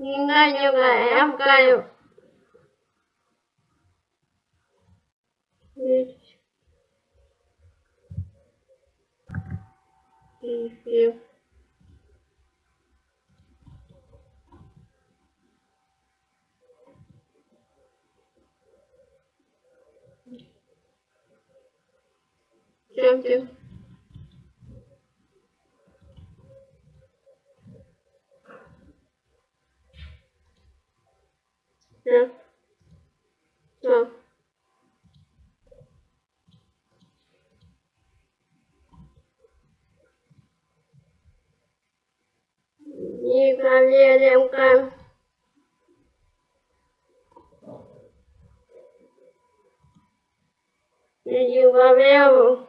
nhưng như là em cay Thank you. Thank you. Нет. Да. Николеренко. Иди по леву.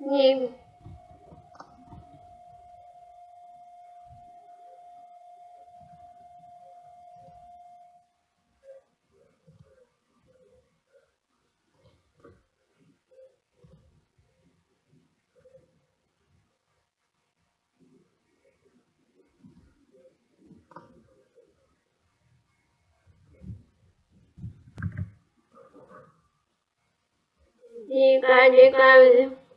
Name. Dika, dika, dika.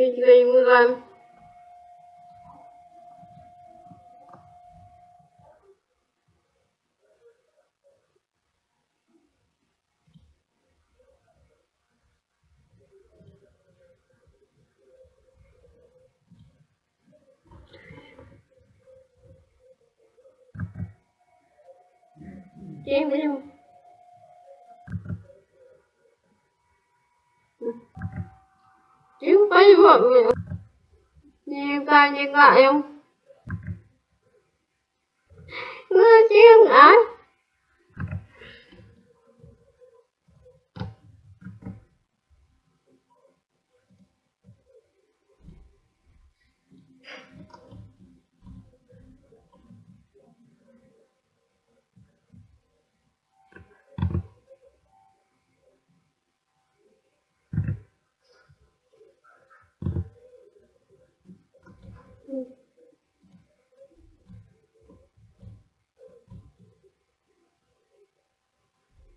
Я тебя не вызываю. Game, game. chứ phải vọng nhìn ta nhìn lại không ngươi chứ không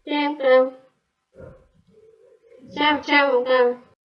trang tao sao sao một